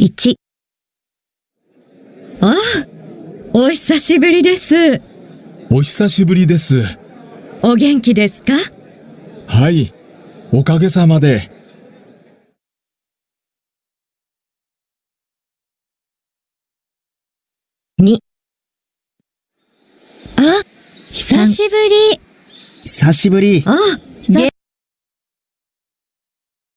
1ああ、お久しぶりです。お久しぶりです。お元気ですか？はい。おかげさまで。あ、久しぶり。久しぶり。あ、久しぶり